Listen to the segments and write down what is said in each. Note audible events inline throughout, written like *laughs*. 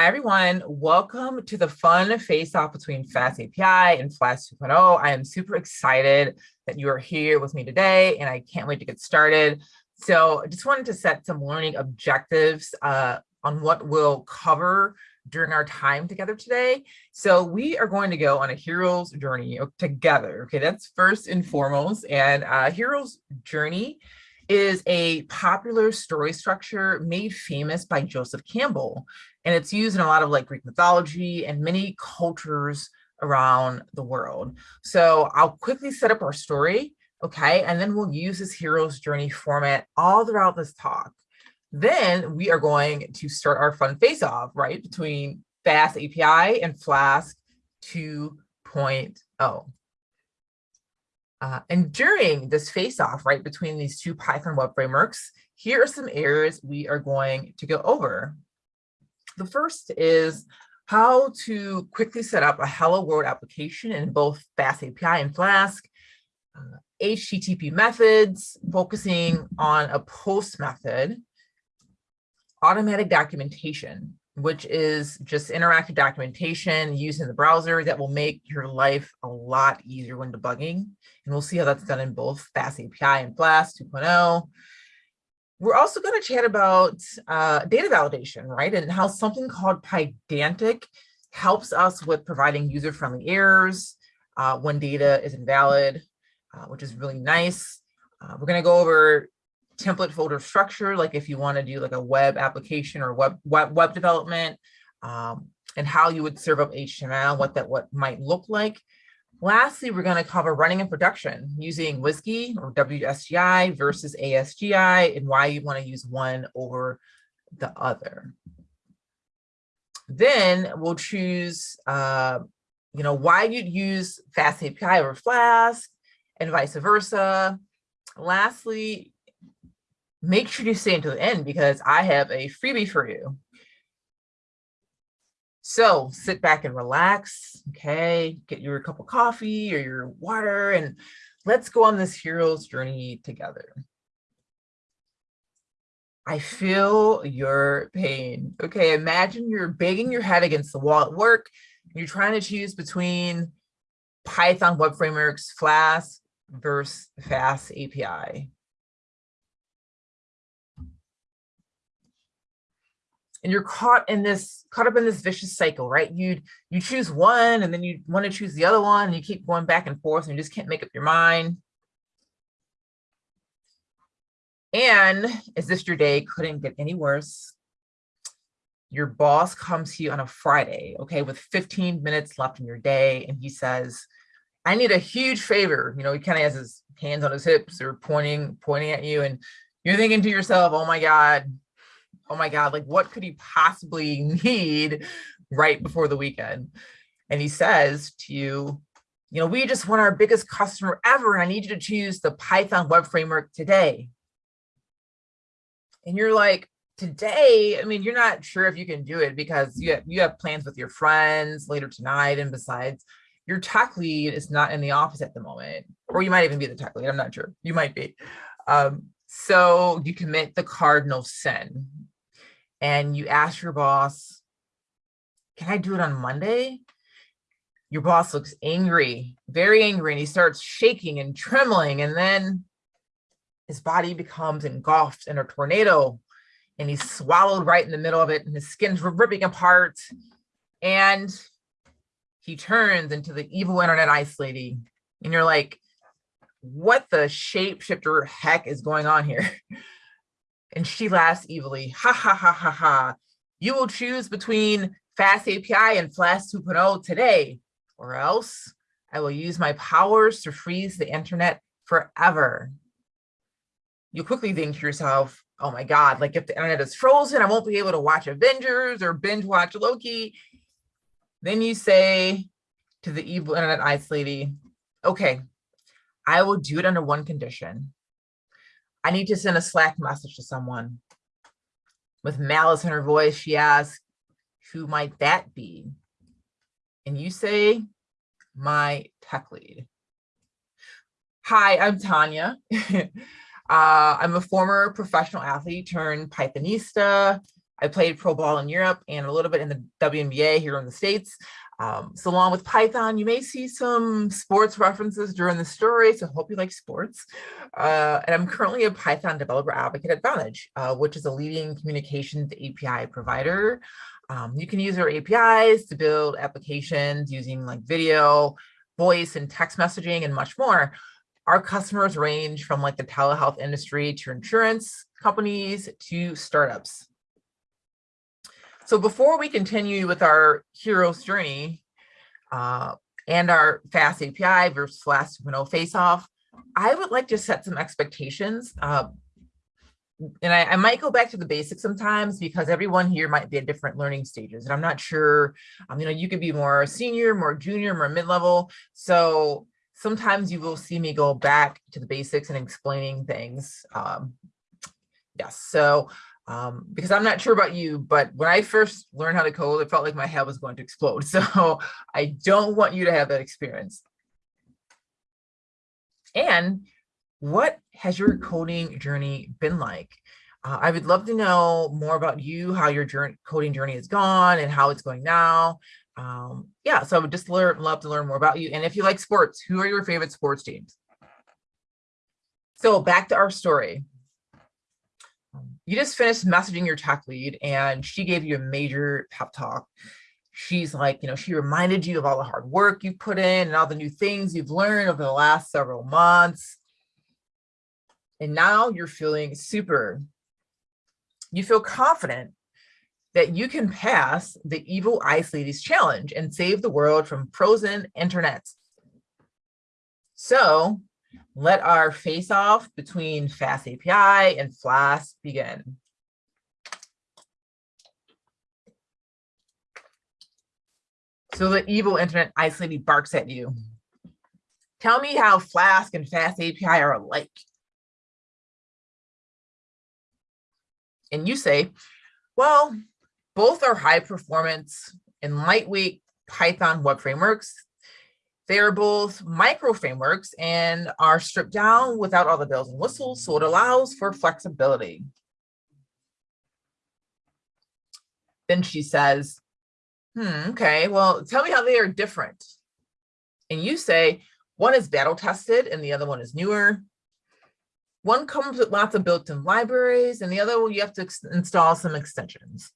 Hi, everyone. Welcome to the fun face-off between Fast API and Flask 2.0. I am super excited that you are here with me today, and I can't wait to get started. So I just wanted to set some learning objectives uh, on what we'll cover during our time together today. So we are going to go on a hero's journey together. Okay, that's first and foremost. And uh, hero's journey is a popular story structure made famous by Joseph Campbell. And it's used in a lot of like Greek mythology and many cultures around the world. So I'll quickly set up our story, okay? And then we'll use this hero's journey format all throughout this talk. Then we are going to start our fun face-off, right? Between Fast API and Flask 2.0. Uh, and during this face-off, right, between these two Python web frameworks, here are some areas we are going to go over. The first is how to quickly set up a Hello World application in both Fast API and Flask, uh, HTTP methods, focusing on a post method, automatic documentation, which is just interactive documentation using the browser that will make your life a lot easier when debugging. And we'll see how that's done in both Fast API and Flask 2.0. We're also going to chat about uh, data validation, right? And how something called Pydantic helps us with providing user-friendly errors uh, when data is invalid, uh, which is really nice. Uh, we're going to go over template folder structure, like if you want to do like a web application or web web, web development, um, and how you would serve up HTML, what that what might look like. Lastly, we're going to cover running in production using WSGI or WSGI versus ASGI and why you want to use one over the other. Then we'll choose, uh, you know, why you'd use Fast API over Flask and vice versa. Lastly, make sure you stay until the end because I have a freebie for you. So sit back and relax, okay? Get your cup of coffee or your water and let's go on this hero's journey together. I feel your pain. Okay, imagine you're banging your head against the wall at work. You're trying to choose between Python web frameworks, Flask versus Fast API. And you're caught in this caught up in this vicious cycle right? You'd you choose one and then you want to choose the other one and you keep going back and forth and you just can't make up your mind. And is this your day? Couldn't get any worse. Your boss comes to you on a friday okay with 15 minutes left in your day and he says i need a huge favor. You know he kind of has his hands on his hips or pointing pointing at you and you're thinking to yourself oh my god oh my God, like what could he possibly *laughs* need right before the weekend? And he says to you, you know, we just want our biggest customer ever. And I need you to choose the Python web framework today. And you're like, today, I mean, you're not sure if you can do it because you have, you have plans with your friends later tonight. And besides, your tech lead is not in the office at the moment, or you might even be the tech lead. I'm not sure. You might be. Um, so you commit the cardinal sin and you ask your boss, can I do it on Monday? Your boss looks angry, very angry, and he starts shaking and trembling. And then his body becomes engulfed in a tornado and he's swallowed right in the middle of it and his skin's ripping apart. And he turns into the evil internet ice lady. And you're like, what the shapeshifter heck is going on here? *laughs* and she laughs evilly. Ha ha ha ha ha. You will choose between Fast API and Flask 2.0 today, or else I will use my powers to freeze the internet forever. You quickly think to yourself, oh my God, like if the internet is frozen, I won't be able to watch Avengers or binge watch Loki. Then you say to the evil internet ice lady, okay, I will do it under one condition. I need to send a Slack message to someone. With malice in her voice, she asks, who might that be? And you say, my tech lead. Hi, I'm Tanya. *laughs* uh, I'm a former professional athlete turned Pythonista. I played pro ball in Europe and a little bit in the WNBA here in the States. Um, so along with Python, you may see some sports references during the story, so hope you like sports. Uh, and I'm currently a Python developer advocate at Vonage, uh, which is a leading communications API provider. Um, you can use our APIs to build applications using like video, voice, and text messaging, and much more. Our customers range from like the telehealth industry to insurance companies to startups. So before we continue with our hero's journey uh, and our fast API versus Flask 2.0 face-off, I would like to set some expectations. Uh, and I, I, might go back to the basics sometimes because everyone here might be at different learning stages. And I'm not sure, um, you know, you could be more senior, more junior, more mid-level. So sometimes you will see me go back to the basics and explaining things. Um, yes, so um, because I'm not sure about you, but when I first learned how to code, it felt like my head was going to explode. *laughs* So I don't want you to have that experience. And what has your coding journey been like? Uh, I would love to know more about you, how your journey, coding journey has gone and how it's going now. Um, yeah, so I would just learn, love to learn more about you. And if you like sports, who are your favorite sports teams? So back to our story you just finished messaging your tech lead and she gave you a major pep talk. She's like, you know, she reminded you of all the hard work you've put in and all the new things you've learned over the last several months. And now you're feeling super, you feel confident that you can pass the evil ice ladies challenge and save the world from frozen internet. So let our face off between Fast API and Flask begin. So the evil internet ice lady barks at you. Tell me how Flask and Fast API are alike. And you say, well, both are high performance and lightweight Python web frameworks they are both micro frameworks and are stripped down without all the bells and whistles, so it allows for flexibility. Then she says, hmm, okay, well, tell me how they are different. And you say, one is battle tested and the other one is newer. One comes with lots of built-in libraries and the other one you have to install some extensions.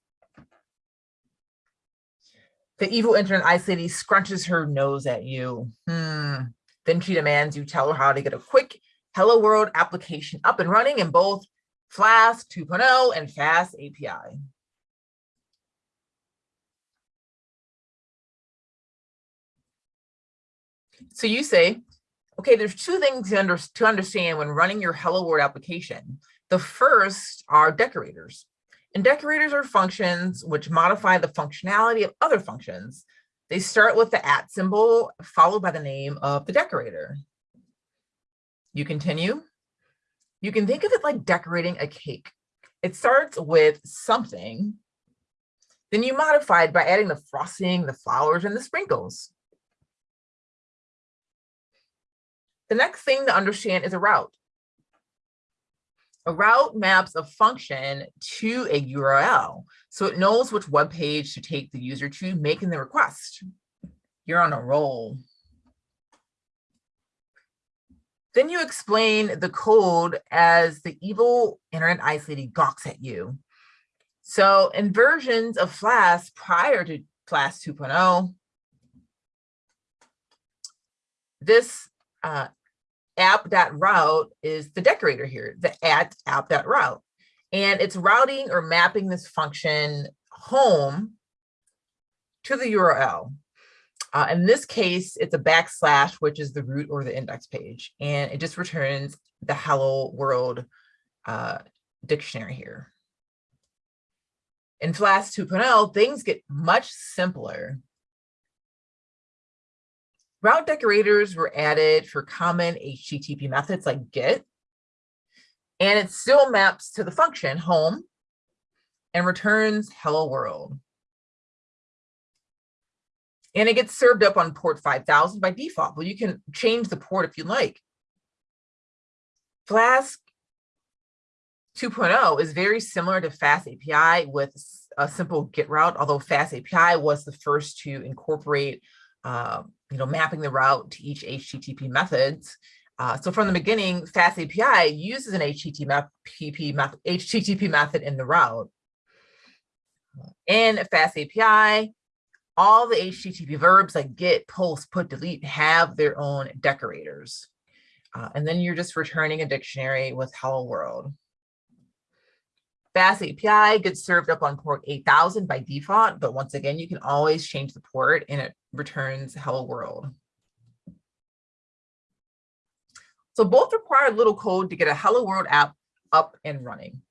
The evil internet ice lady scrunches her nose at you. Hmm. Then she demands you tell her how to get a quick Hello World application up and running in both Flask 2.0 and Fast API. So you say, okay, there's two things to, under, to understand when running your Hello World application. The first are decorators. And decorators are functions which modify the functionality of other functions. They start with the at symbol followed by the name of the decorator. You continue. You can think of it like decorating a cake. It starts with something, then you modify it by adding the frosting, the flowers, and the sprinkles. The next thing to understand is a route. A route maps a function to a URL, so it knows which web page to take the user to making the request. You're on a roll. Then you explain the code as the evil internet ice lady gawks at you. So in versions of Flask prior to Flask 2.0, this uh, app.route is the decorator here, the at app.route. And it's routing or mapping this function home to the URL. Uh, in this case, it's a backslash, which is the root or the index page. And it just returns the hello world uh, dictionary here. In Flask 2.0, things get much simpler Route decorators were added for common HTTP methods like GET, and it still maps to the function home and returns hello world. And it gets served up on port 5000 by default, but you can change the port if you like. Flask 2.0 is very similar to Fast API with a simple get route, although Fast API was the first to incorporate, uh, you know, mapping the route to each HTTP methods. Uh, so from the beginning, Fast API uses an HTTP, method, HTTP method in the route. In Fast API, all the HTTP verbs like get, post, put, delete have their own decorators. Uh, and then you're just returning a dictionary with hello world. Fast API gets served up on port 8000 by default, but once again, you can always change the port and it returns hello world. So both require little code to get a hello world app up and running.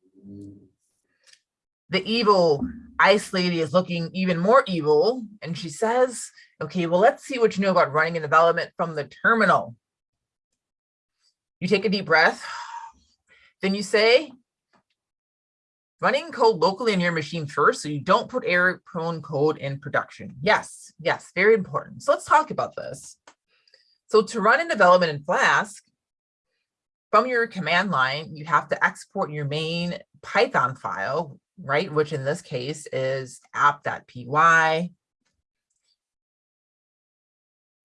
The evil ice lady is looking even more evil and she says, okay, well, let's see what you know about running and development from the terminal. You take a deep breath, then you say, running code locally on your machine first so you don't put error prone code in production. Yes, yes, very important. So let's talk about this. So to run in development in Flask, from your command line, you have to export your main Python file, right? Which in this case is app.py.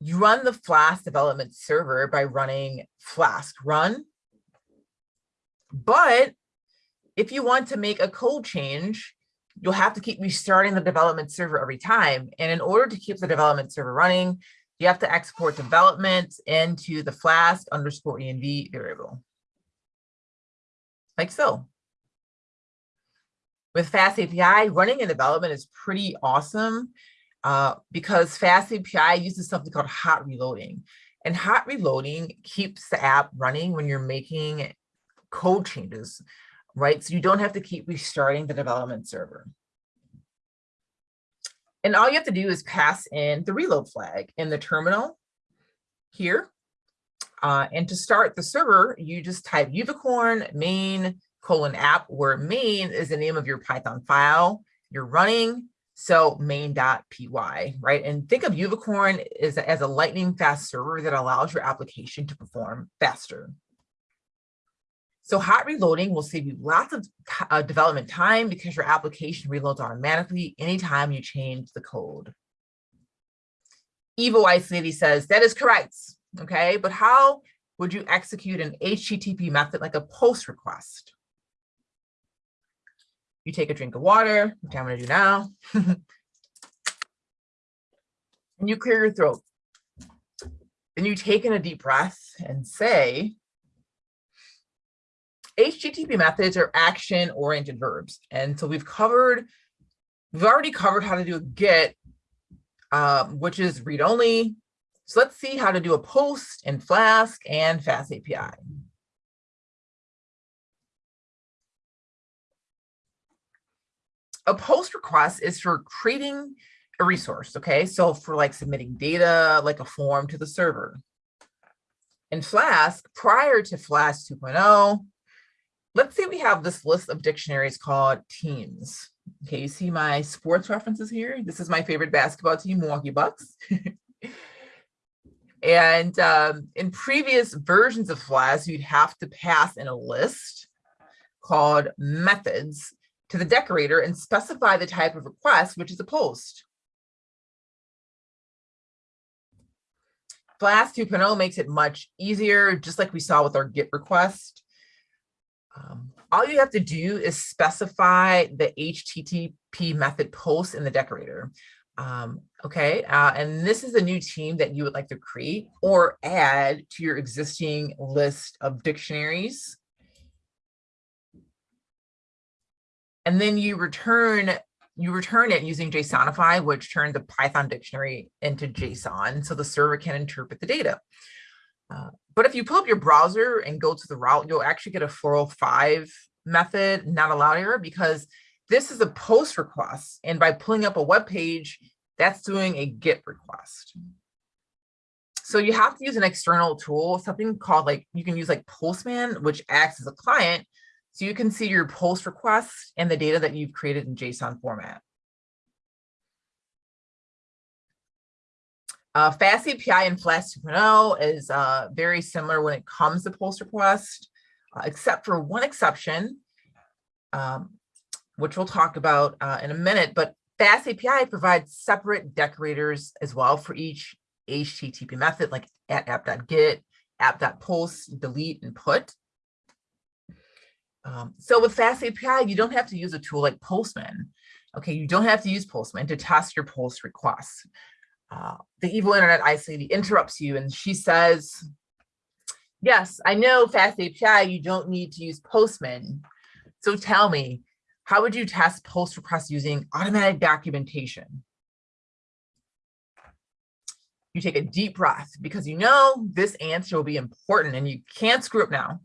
You run the Flask development server by running Flask run, but if you want to make a code change, you'll have to keep restarting the development server every time. And in order to keep the development server running, you have to export development into the flask underscore env variable. Like so. With Fast API, running in development is pretty awesome uh, because Fast API uses something called hot reloading. And hot reloading keeps the app running when you're making code changes right? So you don't have to keep restarting the development server. And all you have to do is pass in the reload flag in the terminal here. Uh, and to start the server, you just type uvicorn main colon app, where main is the name of your Python file you're running. So main.py, right? And think of Uvicorn as, as a lightning fast server that allows your application to perform faster. So hot reloading will save you lots of uh, development time because your application reloads automatically anytime you change the code. Evil Ice Lady says, that is correct, okay? But how would you execute an HTTP method like a post request? You take a drink of water, which I'm gonna do now, *laughs* and you clear your throat. Then you take in a deep breath and say, HTTP methods are action-oriented verbs. And so we've covered, we've already covered how to do a get, um, which is read-only. So let's see how to do a post in Flask and Fast API. A post request is for creating a resource, okay? So for like submitting data, like a form to the server. In Flask, prior to Flask 2.0, let's say we have this list of dictionaries called teams. Okay, you see my sports references here. This is my favorite basketball team, Milwaukee Bucks. *laughs* and um, in previous versions of Flask, you'd have to pass in a list called methods to the decorator and specify the type of request, which is a post. Flask 2.0 makes it much easier, just like we saw with our GET request. Um, all you have to do is specify the HTTP method post in the decorator. Um, okay, uh, and this is a new team that you would like to create or add to your existing list of dictionaries. And then you return you return it using JSONify, which turns the Python dictionary into JSON so the server can interpret the data. Uh, but if you pull up your browser and go to the route, you'll actually get a 405 method not allowed error because this is a post request. And by pulling up a web page, that's doing a GET request. So you have to use an external tool, something called like, you can use like Postman, which acts as a client. So you can see your post request and the data that you've created in JSON format. Uh, Fast API and Flask 2.0 is uh, very similar when it comes to post request, uh, except for one exception. Um, which we'll talk about uh, in a minute, but Fast API provides separate decorators as well for each HTTP method, like at app.get, app.post, delete, and put. Um, so with Fast API, you don't have to use a tool like Postman. Okay, you don't have to use Postman to test your post requests. Uh, the evil internet ice lady interrupts you and she says, yes, I know Fast API, you don't need to use Postman. So tell me, how would you test post requests using automatic documentation? You take a deep breath because you know this answer will be important and you can't screw up now.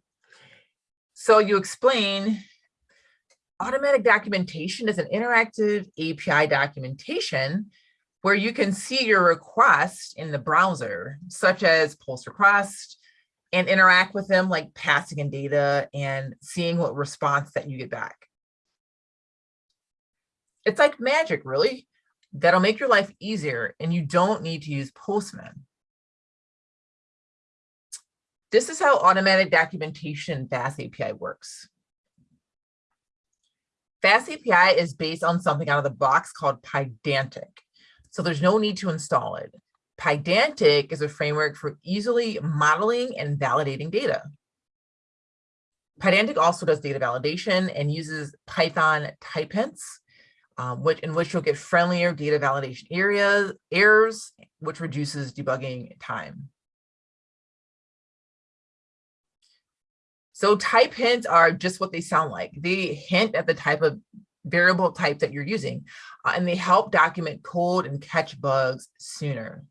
So you explain automatic documentation is an interactive API documentation where you can see your request in the browser, such as post request, and interact with them like passing in data and seeing what response that you get back. It's like magic, really. That'll make your life easier and you don't need to use Postman. This is how automatic documentation Fast API works. Fast API is based on something out of the box called Pydantic. So there's no need to install it. Pydantic is a framework for easily modeling and validating data. Pydantic also does data validation and uses Python type hints um, which in which you'll get friendlier data validation areas, errors, which reduces debugging time. So type hints are just what they sound like. They hint at the type of variable type that you're using, uh, and they help document code and catch bugs sooner.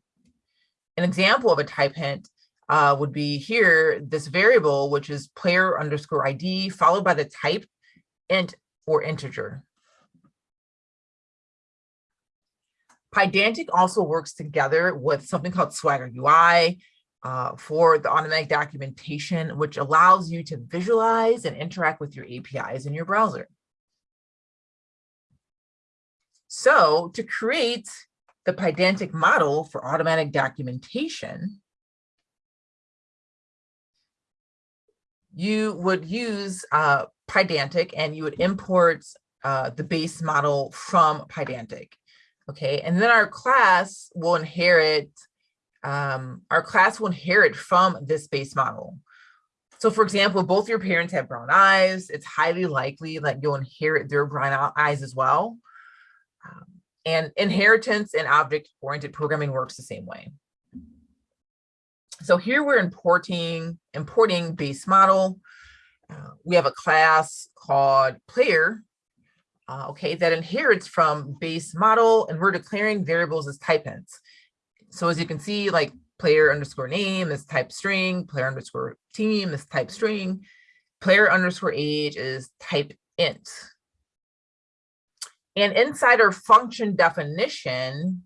An example of a type hint uh, would be here, this variable, which is player underscore ID, followed by the type int or integer. Pydantic also works together with something called Swagger UI uh, for the automatic documentation, which allows you to visualize and interact with your APIs in your browser. So to create the Pydantic model for automatic documentation, you would use uh, Pydantic and you would import uh, the base model from Pydantic. Okay, and then our class will inherit, um, our class will inherit from this base model. So for example, both your parents have brown eyes, it's highly likely that you'll inherit their brown eyes as well. Um, and inheritance and object-oriented programming works the same way. So here we're importing, importing base model. Uh, we have a class called player uh, okay, that inherits from base model, and we're declaring variables as type hints. So as you can see, like player underscore name is type string, player underscore team is type string, player underscore age is type int. And inside our function definition,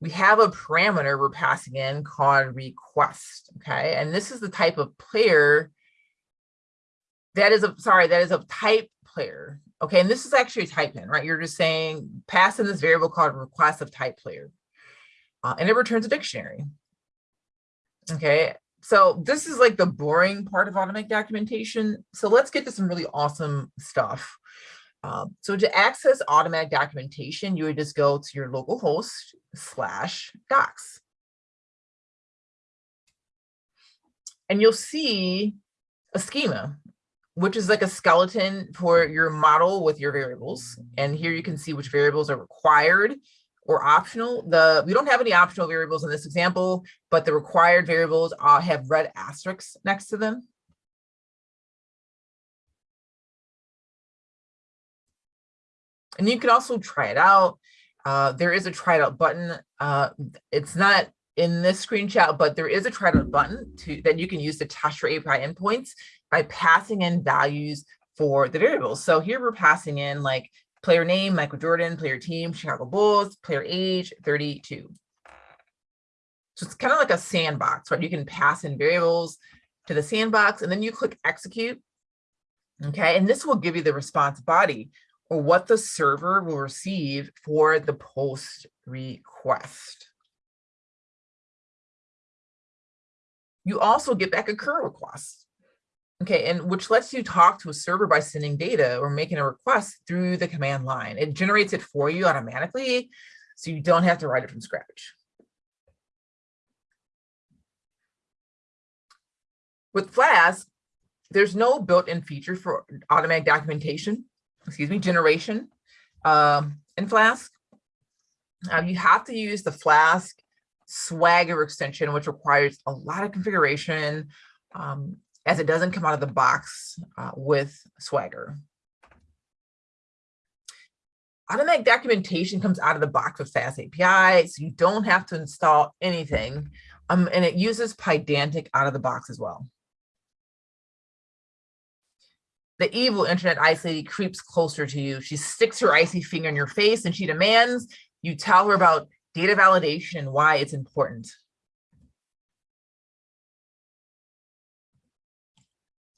we have a parameter we're passing in called request, okay? And this is the type of player that is a, sorry, that is a type player. Okay, and this is actually a type in, right? You're just saying pass in this variable called request of type player. Uh, and it returns a dictionary. Okay, so this is like the boring part of automatic documentation. So let's get to some really awesome stuff. Um, so to access automatic documentation, you would just go to your local host slash docs. And you'll see a schema which is like a skeleton for your model with your variables. And here you can see which variables are required or optional. The We don't have any optional variables in this example, but the required variables uh, have red asterisks next to them. And you can also try it out. Uh, there is a try it out button. Uh, it's not in this screenshot, but there is a try it out button to, that you can use to test your API endpoints by passing in values for the variables. So here we're passing in like player name, Michael Jordan, player team, Chicago Bulls, player age, 32. So it's kind of like a sandbox, right? You can pass in variables to the sandbox and then you click execute. Okay, and this will give you the response body what the server will receive for the post request. You also get back a curl request. Okay, and which lets you talk to a server by sending data or making a request through the command line. It generates it for you automatically, so you don't have to write it from scratch. With Flask, there's no built-in feature for automatic documentation, excuse me, generation um, in Flask. You have to use the Flask Swagger extension, which requires a lot of configuration um, as it doesn't come out of the box uh, with Swagger. Automatic documentation comes out of the box with Fast API, so you don't have to install anything. Um, and it uses Pydantic out of the box as well. The evil internet ice lady creeps closer to you. She sticks her icy finger in your face and she demands you tell her about data validation and why it's important.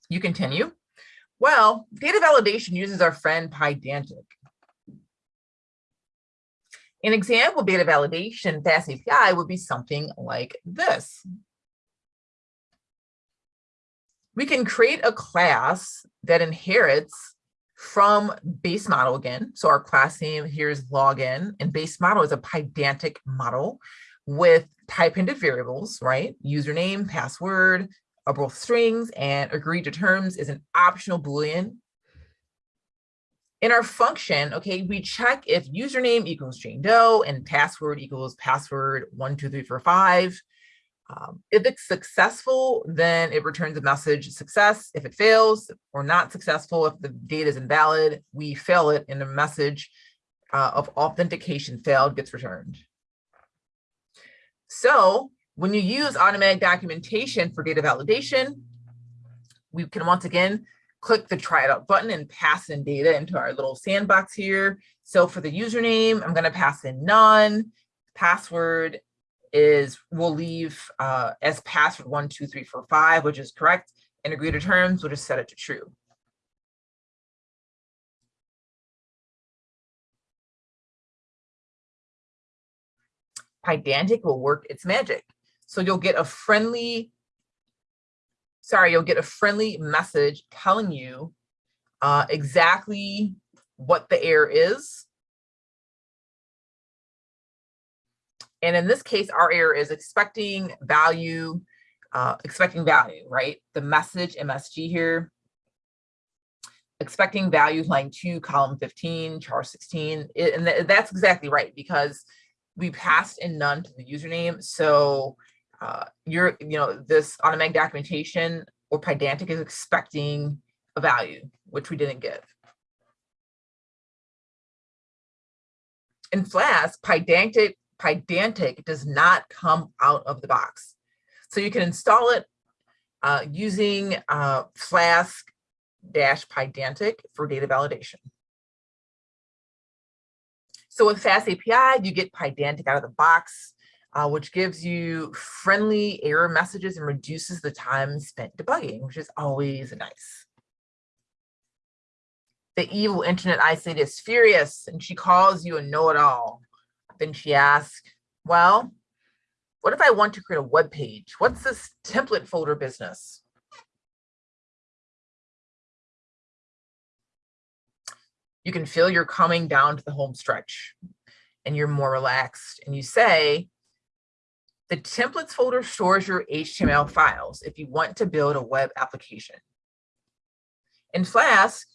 You continue. Well, data validation uses our friend Pydantic. An example of data validation Fast API would be something like this. We can create a class that inherits from base model again. So our class name here is login and base model is a Pydantic model with type into variables, right? Username, password, are both strings and agree to terms is an optional Boolean. In our function, okay, we check if username equals Jane Doe and password equals password one, two, three, four, five. Um, if it's successful, then it returns a message success. If it fails or not successful, if the data is invalid, we fail it and a message uh, of authentication failed gets returned. So when you use automatic documentation for data validation, we can once again click the try it out button and pass in data into our little sandbox here. So for the username, I'm going to pass in none. Password is we'll leave uh, as password one, two, three, four, five, which is correct. And agree to terms, we'll just set it to true. Pydantic will work its magic. So you'll get a friendly, sorry, you'll get a friendly message telling you uh, exactly what the error is And in this case, our error is expecting value, uh, expecting value, right? The message MSG here, expecting value line two, column 15, char 16. It, and th that's exactly right because we passed in none to the username. So uh, you're, you know, this automatic documentation or Pydantic is expecting a value, which we didn't give. In Flask, Pydantic Pydantic does not come out of the box. So you can install it uh, using uh, Flask dash Pydantic for data validation. So with Fast API, you get Pydantic out of the box, uh, which gives you friendly error messages and reduces the time spent debugging, which is always nice. The evil internet I is furious and she calls you a know-it-all. Then she asked, well, what if I want to create a web page? What's this template folder business? You can feel you're coming down to the home stretch and you're more relaxed and you say, the templates folder stores your HTML files if you want to build a web application. In Flask,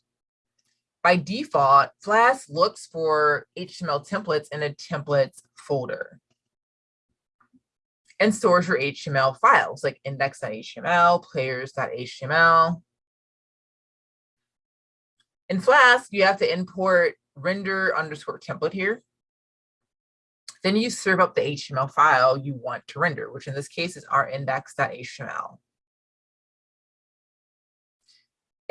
by default, Flask looks for HTML templates in a templates folder and stores your HTML files like index.html, players.html. In Flask, you have to import render underscore template here. Then you serve up the HTML file you want to render, which in this case is our index.html.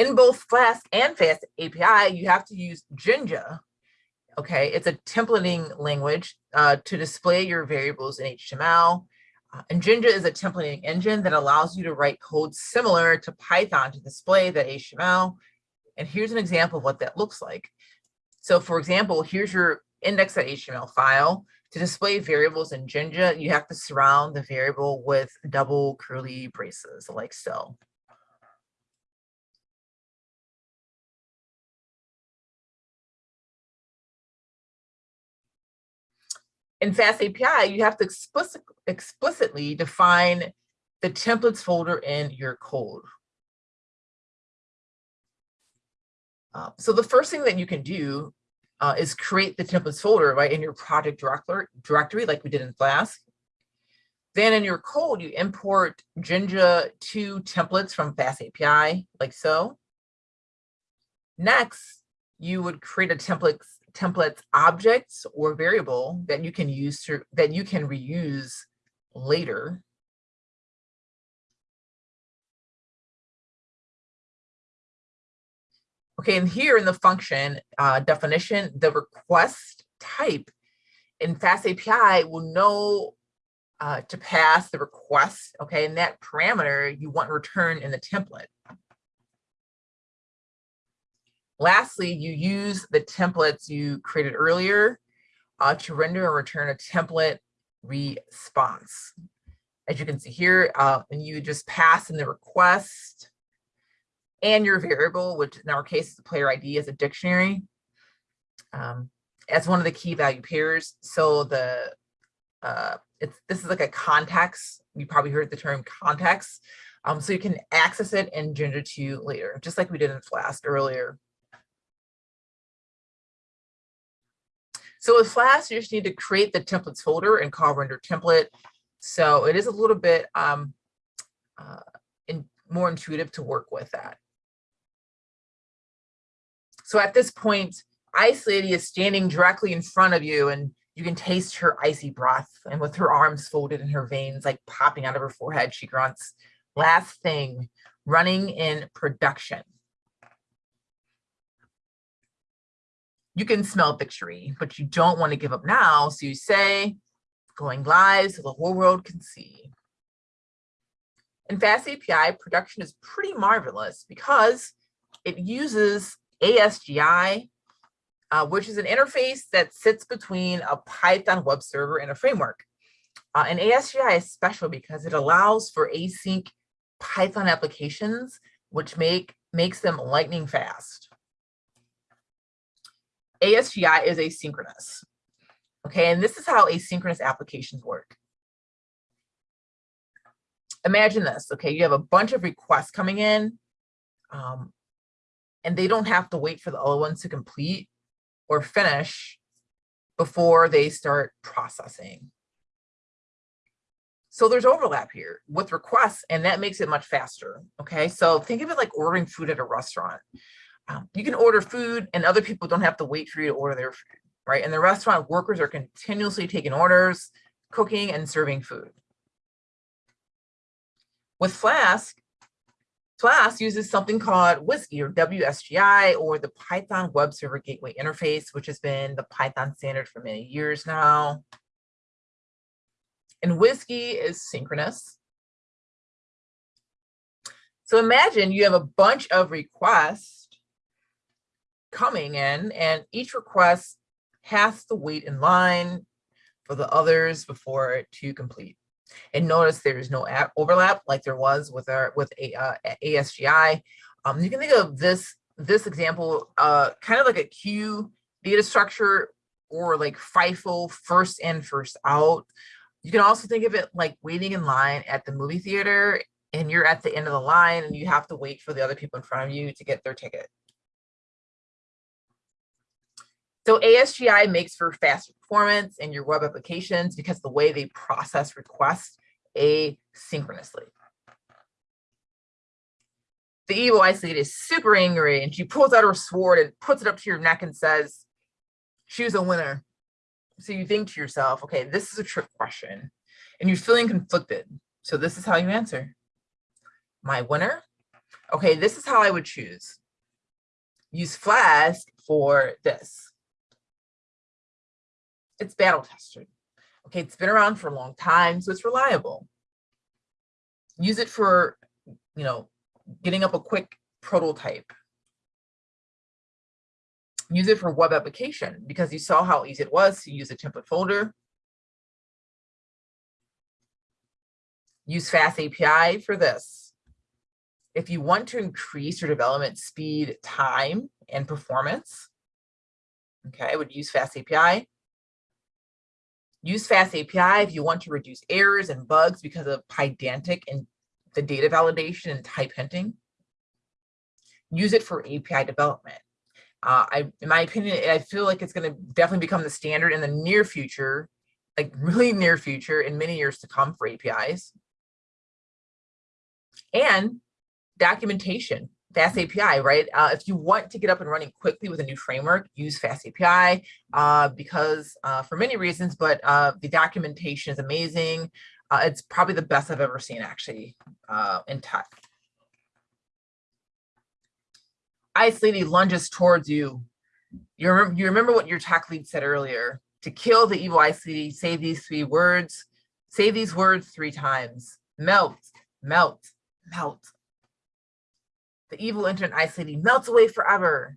in both Flask and Fast API, you have to use Jinja. Okay, it's a templating language uh, to display your variables in HTML. Uh, and Jinja is a templating engine that allows you to write code similar to Python to display the HTML. And here's an example of what that looks like. So for example, here's your index.html file. To display variables in Jinja, you have to surround the variable with double curly braces like so. In Fast API, you have to explicit, explicitly define the templates folder in your code. Uh, so the first thing that you can do uh, is create the templates folder right in your project directory like we did in Flask. Then in your code, you import Jinja 2 templates from Fast API like so. Next, you would create a templates templates objects or variable that you can use to, that you can reuse later. Okay, and here in the function uh, definition, the request type in Fast API will know uh, to pass the request, okay, and that parameter you want returned in the template. Lastly, you use the templates you created earlier uh, to render and return a template response. As you can see here, uh, and you just pass in the request and your variable, which in our case is the player ID as a dictionary, um, as one of the key value pairs. So the uh, it's this is like a context. You probably heard the term context. Um, so you can access it and in Jinja 2 later, just like we did in Flask earlier. So with Flask, you just need to create the templates folder and call render template. So it is a little bit um, uh, in, more intuitive to work with that. So at this point, Ice Lady is standing directly in front of you and you can taste her icy breath. And with her arms folded and her veins like popping out of her forehead, she grunts, last thing, running in production. You can smell victory, but you don't want to give up now. So you say, going live so the whole world can see. In Fast API, production is pretty marvelous because it uses ASGI, uh, which is an interface that sits between a Python web server and a framework. Uh, and ASGI is special because it allows for async Python applications, which make makes them lightning fast. ASGI is asynchronous. Okay, and this is how asynchronous applications work. Imagine this, okay, you have a bunch of requests coming in. Um, and they don't have to wait for the other ones to complete or finish before they start processing. So there's overlap here with requests, and that makes it much faster. Okay, so think of it like ordering food at a restaurant. Um, you can order food, and other people don't have to wait for you to order their food, right? And the restaurant workers are continuously taking orders, cooking, and serving food. With Flask, Flask uses something called WSGI or WSGI or the Python Web Server Gateway Interface, which has been the Python standard for many years now. And WSGI is synchronous. So imagine you have a bunch of requests coming in and each request has to wait in line for the others before to complete. And notice there's no overlap like there was with our with a, uh, ASGI. Um, you can think of this this example uh, kind of like a queue data structure or like FIFO first in first out. You can also think of it like waiting in line at the movie theater and you're at the end of the line and you have to wait for the other people in front of you to get their ticket. So ASGI makes for faster performance in your web applications because the way they process requests asynchronously. The evil Lady is super angry and she pulls out her sword and puts it up to your neck and says, choose a winner. So you think to yourself, okay, this is a trick question and you're feeling conflicted. So this is how you answer. My winner? Okay, this is how I would choose. Use Flask for this it's battle tested. Okay, it's been around for a long time, so it's reliable. Use it for, you know, getting up a quick prototype. Use it for web application because you saw how easy it was to use a template folder. Use Fast API for this. If you want to increase your development speed, time, and performance, okay, I would use Fast API. Use Fast API if you want to reduce errors and bugs because of Pydantic and the data validation and type hinting. Use it for API development. Uh, I, in my opinion, I feel like it's going to definitely become the standard in the near future, like *laughs* really near future in many years to come for APIs. And documentation, Fast API, right? Uh, if you want to get up and running quickly with a new framework, use Fast API uh, because uh, for many reasons, but uh, the documentation is amazing. Uh, it's probably the best I've ever seen actually uh, in tech. Ice Lady lunges towards you. You remember, you remember what your tech lead said earlier. To kill the evil Ice Lady, say these three words. Say these words three times. Melt, melt, melt. The evil internet Ice Lady melts away forever.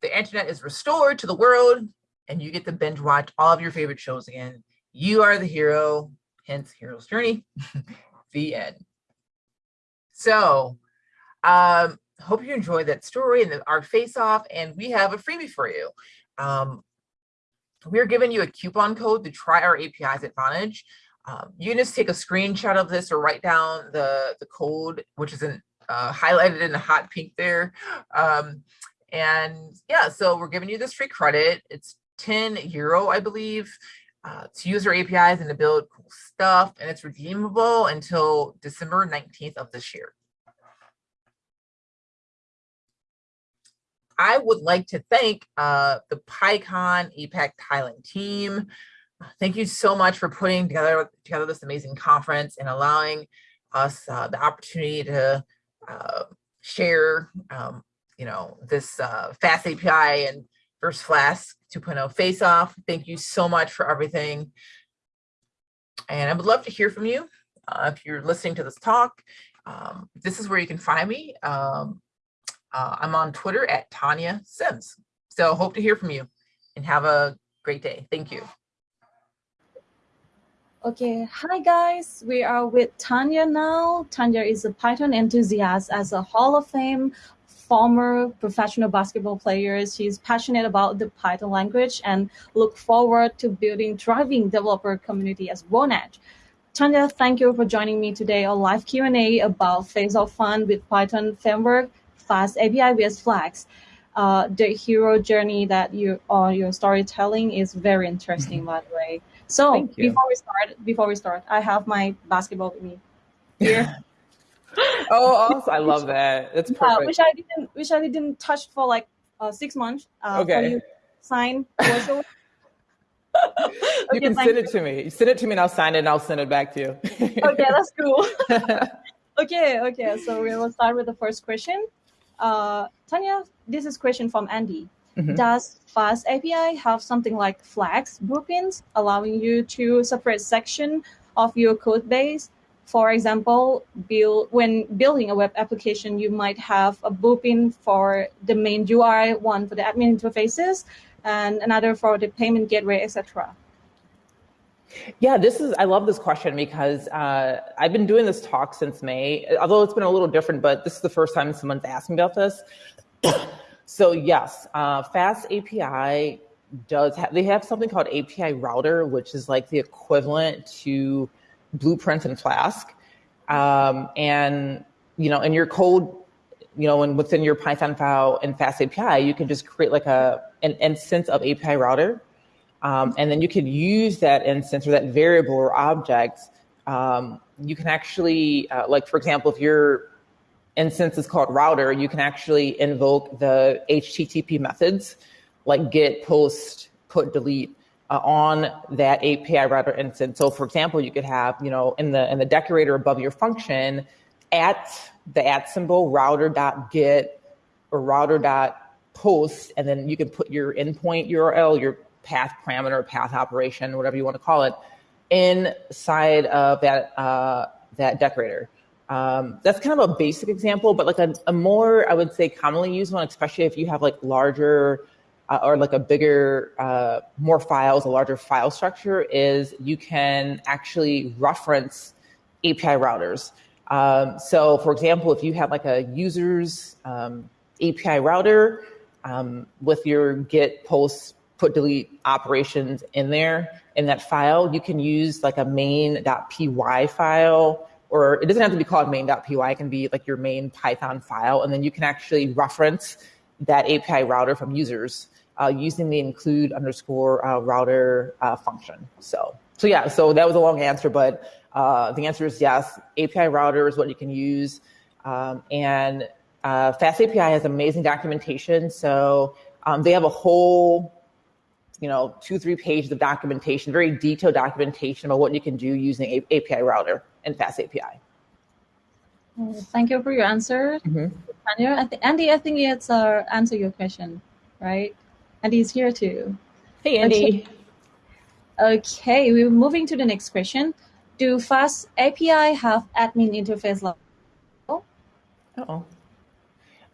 The internet is restored to the world and you get to binge watch all of your favorite shows again. You are the hero, hence Hero's Journey, *laughs* the end. So um, hope you enjoyed that story and our face off and we have a freebie for you. Um, we're giving you a coupon code to try our APIs at Vonage. Um, you can just take a screenshot of this or write down the, the code, which is in, uh, highlighted in the hot pink there. Um, and yeah, so we're giving you this free credit. It's 10 euro, I believe, uh, to use our APIs and to build cool stuff. And it's redeemable until December 19th of this year. I would like to thank uh, the PyCon APAC Thailand team. Thank you so much for putting together, together this amazing conference and allowing us uh, the opportunity to uh, share, um, you know, this uh, fast API and First Flask 2.0 face off. Thank you so much for everything. And I would love to hear from you. Uh, if you're listening to this talk, um, this is where you can find me. Um, uh, I'm on Twitter at Tonya Sims. So hope to hear from you and have a great day. Thank you. Okay, hi guys, we are with Tonya now. Tonya is a Python enthusiast as a Hall of Fame former professional basketball player. She's passionate about the Python language and look forward to building thriving developer community as Vonage. Tonya, thank you for joining me today on live Q&A about Face of Fun with Python framework fast API-based Flask. Uh, the hero journey that you or your storytelling is very interesting, by the way. So before we start, before we start, I have my basketball with me here. *laughs* oh, awesome. I love that. It's perfect. Uh, which I didn't, which I didn't touch for like uh, six months. Uh, okay. you sign. *laughs* you okay, can send it to me. You Send it to me and I'll sign it and I'll send it back to you. *laughs* okay, that's cool. okay, okay. So we will start with the first question. Uh, Tonya, this is question from Andy. Mm-hmm. Does Fast API have something like Flask blueprints, allowing you to separate section of your code base? For example, build, when building a web application, you might have a blueprint for the main UI, one for the admin interfaces, and another for the payment gateway, etc. Yeah, this is, I love this question because uh, I've been doing this talk since May, although it's been a little different, but this is the first time someone's asked me about this. So yes, uh, Fast API does have, they have something called API Router, which is like the equivalent to Blueprint and Flask. Um, and, you know, in your code, you know, and within your Python file in Fast API, you can just create like a, an instance of API Router um, and then you can use that instance or that variable or object. Um, you can actually, uh, like for example, if your since it's called router, you can actually invoke the HTTP methods like get, post, put, delete uh, on that API router instance. So for example, you could have, you know, in the in the decorator above your function, at the at symbol router dot get or router dot post, and then you can put your endpoint URL, your path parameter, path operation, whatever you want to call it, inside of that uh, that decorator. Um, that's kind of a basic example, but like a, a, more, I would say, commonly used one, especially if you have like larger uh, or like a bigger, uh, more files, a larger file structure, is you can actually reference API routers. Um, so, for example, if you have like a user's um, API router um, with your Git, Post, put delete operations in there in that file, you can use like a main.py file, or it doesn't have to be called main.py. It can be like your main Python file, and then you can actually reference that API router from users uh, using the include underscore uh, router uh, function. So, so yeah, so that was a long answer, but uh, the answer is yes. API router is what you can use, um, and uh, Fast API has amazing documentation. So um, they have a whole you know, two, three pages of documentation, very detailed documentation about what you can do using a- API router and Fast API. Thank you for your answer. I th- Andy, I think it's uh, answer your question, right? Andy's here too. Hey, Andy. Okay. okay, we're moving to the next question. Do Fast API have admin interface level? Oh.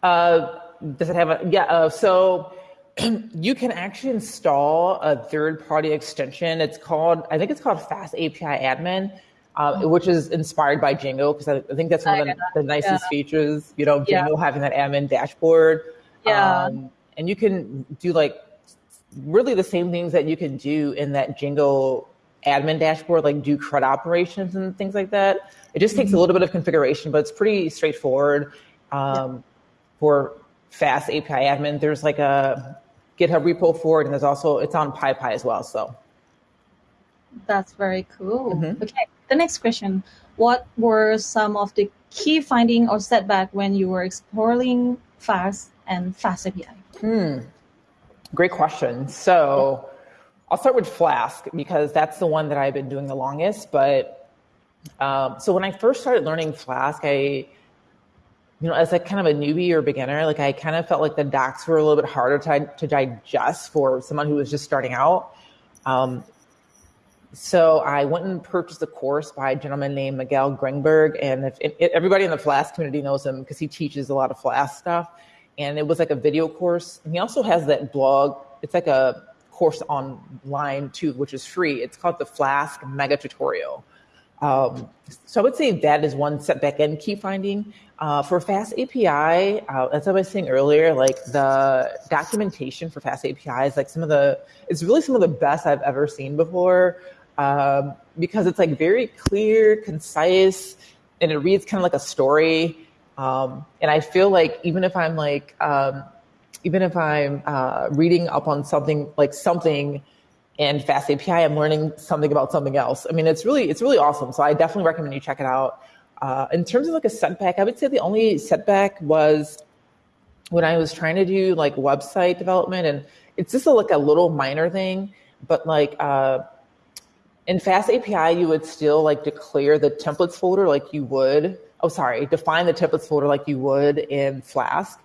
Uh, does it have a yeah? Uh, so *clears throat* you can actually install a third-party extension. It's called, I think it's called Fast API Admin, uh, oh. which is inspired by Django because I, I, think that's one of the, the nicest yeah. features. You know, Django yeah. having that admin dashboard. Yeah. Um, and you can do like really the same things that you can do in that Django admin dashboard, like do CRUD operations and things like that. It just takes mm-hmm. a little bit of configuration, but it's pretty straightforward um, yeah. for fast API admin. There's like a GitHub repo for it, and there's also it's on PyPI as well. So that's very cool. Mm-hmm. Okay, the next question: What were some of the key finding or setback when you were exploring Flask and Fast API? Hmm. Great question. So I'll start with Flask because that's the one that I've been doing the longest. But um, so when I first started learning Flask, I you know, as a kind of a newbie or beginner, like I kind of felt like the docs were a little bit harder to, to digest for someone who was just starting out. Um, so I went and purchased a course by a gentleman named Miguel Grinberg, and if, if, everybody in the Flask community knows him because he teaches a lot of Flask stuff. And it was like a video course. And he also has that blog. It's like a course online too, which is free. It's called the Flask Mega Tutorial. Um, so I would say that is one setback and key finding. Uh, for Fast API, uh, as I was saying earlier, like the documentation for Fast API is like some of the, it's really some of the best I've ever seen before um, because it's like very clear, concise, and it reads kind of like a story. Um, and I feel like even if I'm like, um, even if I'm uh, reading up on something like something in Fast API, I'm learning something about something else. I mean, it's really, it's really awesome. So I definitely recommend you check it out. Uh, in terms of like a setback, I would say the only setback was when I was trying to do like website development, and it's just a, like a little minor thing, but like uh, in Fast API, you would still like declare the templates folder like you would. Oh, sorry, define the templates folder like you would in Flask.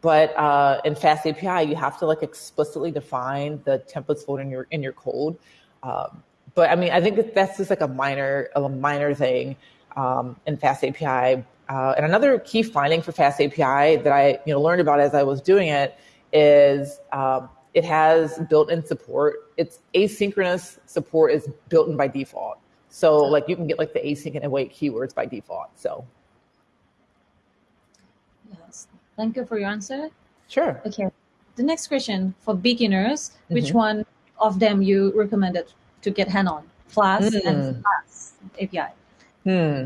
But uh, in Fast API, you have to like explicitly define the templates folder in your in your code. Um, but I mean, I think that's just like a minor a minor thing um, in Fast API. Uh, and another key finding for Fast API that I you know learned about as I was doing it is um, it has built-in support. It's asynchronous support is built in by default. So like you can get like the async and await keywords by default. So yes, thank you for your answer. Sure. Okay. The next question for beginners, mm-hmm. which one of them you recommended to get hand on? Flask mm. and Flask API. Hmm.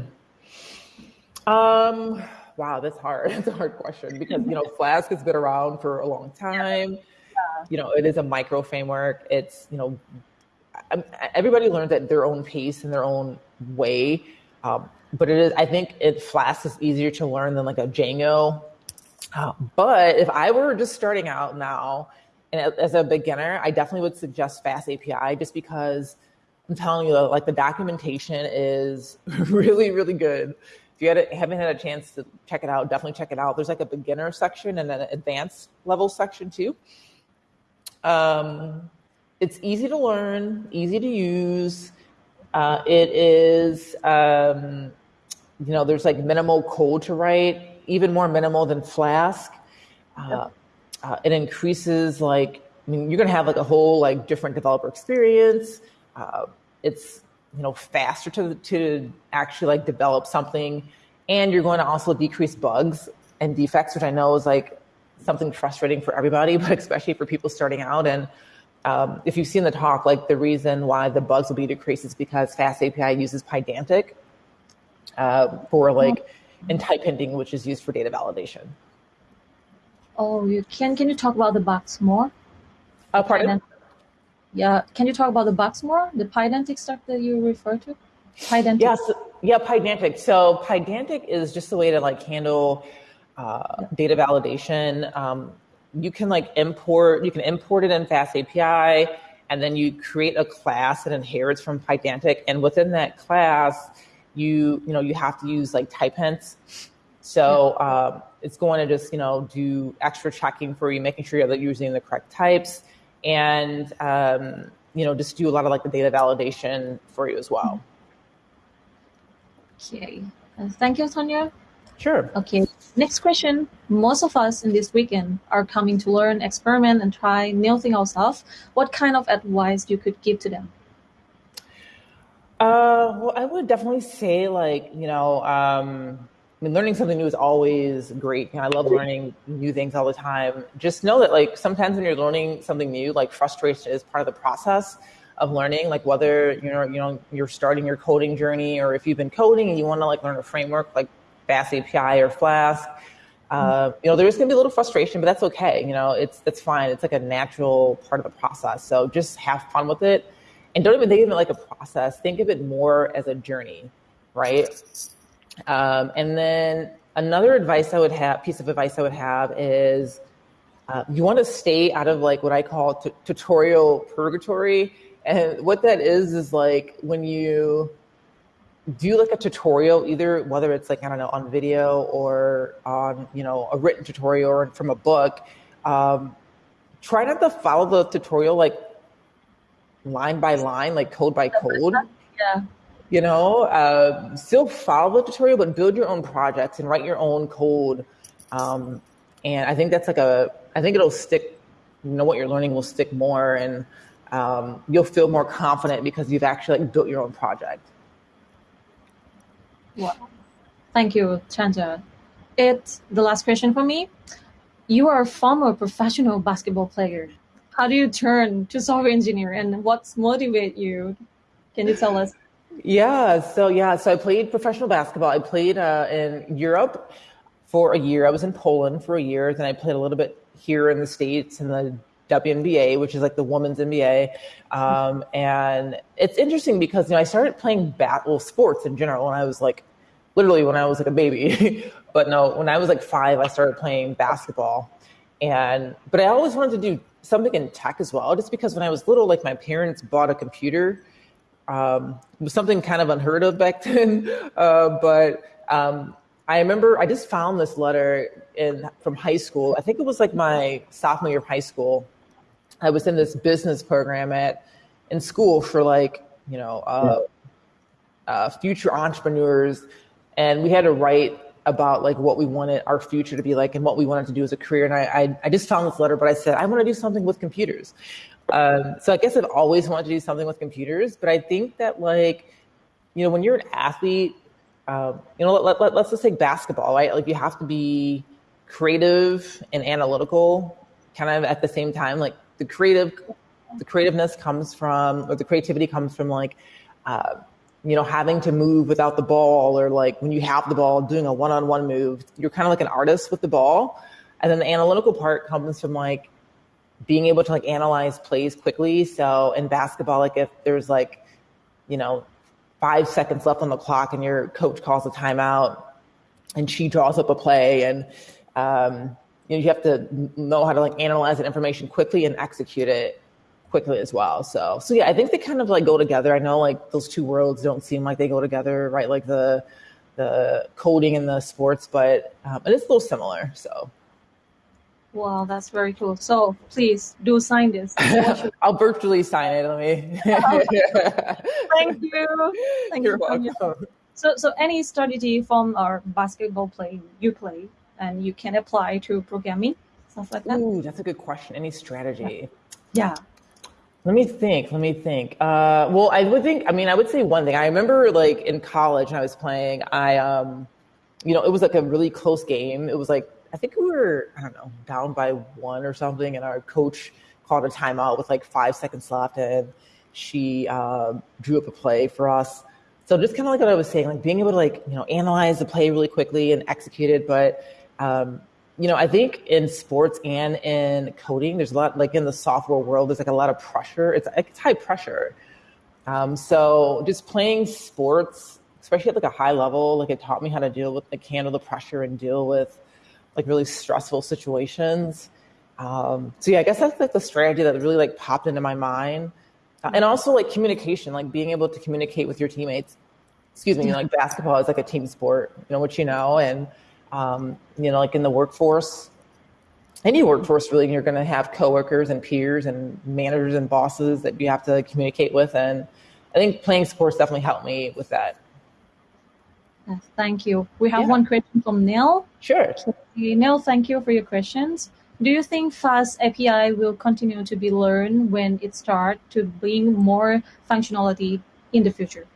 Um, wow, that's hard. *laughs* That's a hard question because, you know, *laughs* Flask has been around for a long time. Yeah. You know, it is a micro framework. It's, you know, everybody learns at their own pace and their own way. Um, but it is, I think it Flask is easier to learn than like a Django. Uh, but if I were just starting out now and as a beginner, I definitely would suggest Fast API just because I'm telling you, like the documentation is *laughs* really, really good. If you had haven't had a chance to check it out, definitely check it out. There's like a beginner section and an advanced level section too. Um, it's easy to learn, easy to use. Uh, it is, um, you know, there's like minimal code to write, even more minimal than Flask. Uh, uh, it increases like, I mean, you're going to have like a whole like different developer experience. It's you know faster to to actually like develop something, and you're going to also decrease bugs and defects, which I know is like something frustrating for everybody, *laughs* but especially for people starting out. And um, if you've seen the talk, like the reason why the bugs will be decreased is because Fast API uses Pydantic uh, for like in type hinting, which is used for data validation. Oh, you can can you talk about the bugs more? Uh, pardon? Yeah, can you talk about the box more? The Pydantic stuff that you refer to? Pydantic. Yes, yeah, Pydantic. So Pydantic is just a way to like handle uh, yeah. data validation. Um, you can like import, you can import it in Fast API, and then you create a class that inherits from Pydantic, and within that class, you you know you have to use like type hints. So um, it's going to just you know do extra checking for you, making sure that you're using the correct types, and um, you know just do a lot of like the data validation for you as well. Okay, uh, thank you, Tonya. Sure. Okay. Next question. Most of us in this weekend are coming to learn, experiment, and try new things ourselves. What kind of advice you could give to them? Uh, well, I would definitely say, like, you know, um, I mean, learning something new is always great. I love learning new things all the time. Just know that, like, sometimes when you're learning something new, like, frustration is part of the process of learning. Like, whether you're, you know, you're starting your coding journey, or if you've been coding and you want to like learn a framework, like Fast API or Flask. Uh, you know, there is going to be a little frustration, but that's okay. You know, it's it's fine. It's like a natural part of the process. So just have fun with it, and don't even think of it like a process. Think of it more as a journey, right? Um, and then another advice I would have, piece of advice I would have is, uh, you want to stay out of like what I call t- tutorial purgatory. And what that is is like when you do like a tutorial, either whether it's like, I don't know, on video or on, you know, a written tutorial or from a book, um, try not to follow the tutorial like line by line, like code by code. Yeah. You know, uh, still follow the tutorial, but build your own projects and write your own code. Um, and I think that's like a, I think it'll stick, you know, what you're learning will stick more and um, you'll feel more confident because you've actually like built your own project. Wow. Thank you, Chanja. It's the last question for me. You are a former professional basketball player. How do you turn to software engineer and what's motivate you? Can you tell us? Yeah, so yeah, so I played professional basketball. I played uh, in Europe for a year. I was in Poland for a year. Then I played a little bit here in the States in the WNBA, which is like the women's NBA. Um, and it's interesting because you know I started playing battle sports in general when I was like literally when I was like a baby. *laughs* but no, when I was like five, I started playing basketball. And but I always wanted to do something in tech as well, just because when I was little, like my parents bought a computer. Um, was something kind of unheard of back *laughs* then. Uh, but um, I remember I just found this letter in from high school. I think it was like my sophomore year of high school. I was in this business program at in school for like you know uh, uh, future entrepreneurs and we had to write about like what we wanted our future to be like and what we wanted to do as a career. And I, I, I just found this letter, but I said, I want to do something with computers. Um, so I guess I've always wanted to do something with computers, but I think that like, you know, when you're an athlete, um, you know, let, let, let's just take basketball, right? Like you have to be creative and analytical kind of at the same time. Like the creative, the creativeness comes from, or the creativity comes from like, uh, you know, having to move without the ball or like when you have the ball doing a one-on-one move, you're kind of like an artist with the ball. And then the analytical part comes from like being able to like analyze plays quickly. So in basketball, like if there's like, you know, five seconds left on the clock and your coach calls a timeout and she draws up a play and, um, you know, you have to know how to like analyze that information quickly and execute it quickly as well. So, so yeah, I think they kind of like go together. I know like those two worlds don't seem like they go together, right? Like the the coding and the sports, but um, it is a little similar. So. Wow, that's very cool. So please do sign this. *laughs* I'll virtually sign it. Let me. *laughs* Thank you. Thank You're you. welcome. So, so any strategy from our basketball play you play, and you can apply to programming, stuff like that. Ooh, that's a good question. Any strategy? Yeah. Let me think. Let me think. Uh, well, I would think. I mean, I would say one thing. I remember, like in college, when I was playing. I, um, you know, it was like a really close game. It was like I think we were, I don't know, down by one or something, and our coach called a timeout with like five seconds left, and she uh, drew up a play for us. So just kind of like what I was saying, like being able to like you know analyze the play really quickly and execute it. But um, you know, I think in sports and in coding, there's a lot like in the software world, there's like a lot of pressure. It's it's high pressure. Um, so just playing sports, especially at like a high level, like it taught me how to deal with like handle the pressure and deal with like really stressful situations. Um, so yeah, I guess that's like the strategy that really like popped into my mind. Uh, and also like communication, like being able to communicate with your teammates. Excuse me, you know, like basketball is like a team sport, you know, which you know, and um, you know, like in the workforce, any workforce really, you're going to have coworkers and peers and managers and bosses that you have to communicate with. And I think playing sports definitely helped me with that. Yes, thank you. We have yeah. one question from Neil. Sure. Neil, thank you for your questions. Do you think Fast API will continue to be learned when it starts to bring more functionality in the future?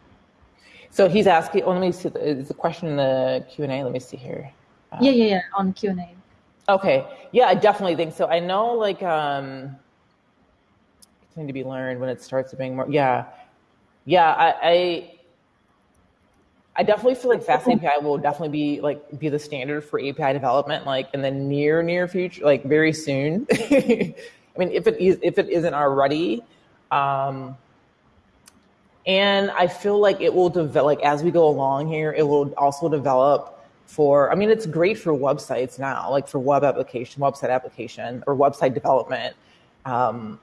So he's asking. Oh, let me see. Is the question in the Q and A? Let me see here. Um, yeah, yeah, yeah. On Q and A. Okay. Yeah, I definitely think so. I know, like, um, continue to be learned when it starts to bring more. Yeah, yeah. I, I I definitely feel like Fast API will definitely be like be the standard for API development, like in the near near future, like very soon. *laughs* I mean, if it is if it isn't already, um, and I feel like it will develop like as we go along here. It will also develop for. I mean, it's great for websites now, like for web application, website application, or website development. Um,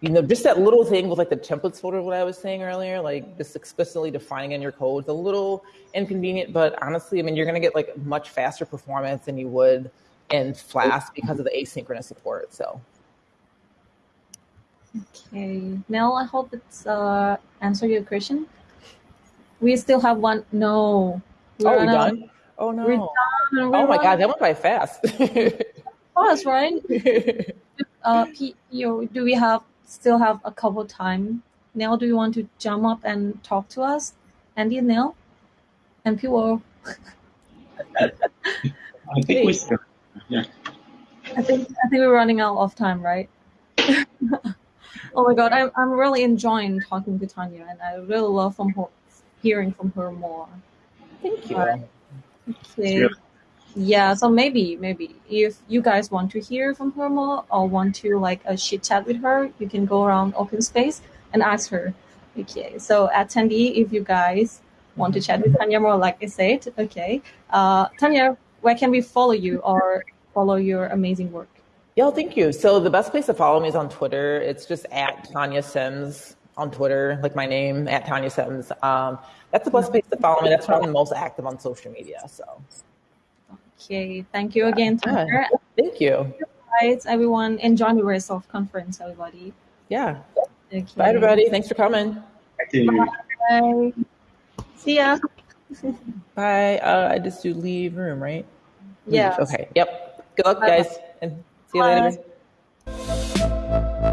you know, just that little thing with like the templates folder, what I was saying earlier, like just explicitly defining in your code, it's a little inconvenient, but honestly, I mean, you're going to get like much faster performance than you would in Flask because of the asynchronous support. So. Okay, Mel, I hope it's uh, answer your question. We still have one. No. We're oh, we done? Oh no. We're done. We're oh my god, that went by fast. *laughs* fast, right? *laughs* uh, P- do we have still have a couple time. Neil, do you want to jump up and talk to us? Andy and Neil? And people. *laughs* I think we still, yeah. I think I think we're running out of time, right? *laughs* oh my god, I'm I'm really enjoying talking to Tonya, and I really love from her, hearing from her more. Thank you. Uh, okay. Yeah, so maybe maybe if you guys want to hear from her more or want to like a chit chat with her, you can go around open space and ask her. Okay, so attendee, if you guys want to chat with Tonya more, like I said, okay, uh, Tonya, where can we follow you or follow your amazing work? Yeah, thank you. So the best place to follow me is on Twitter. It's just at Tonya Sims on Twitter, like my name at Tonya Sims. Um, that's the best place to follow me. That's where I'm most active on social media. So. Okay, thank you again, Tanner. Thank you. Guys, everyone, enjoy the rest of conference, everybody. Yeah. Okay. Bye, everybody. Thanks for coming. Thank you. Bye. See ya. *laughs* Bye. Uh, I just do leave room, right? Yeah. Okay. Yep. Good luck, Bye. guys, and see you Bye. later.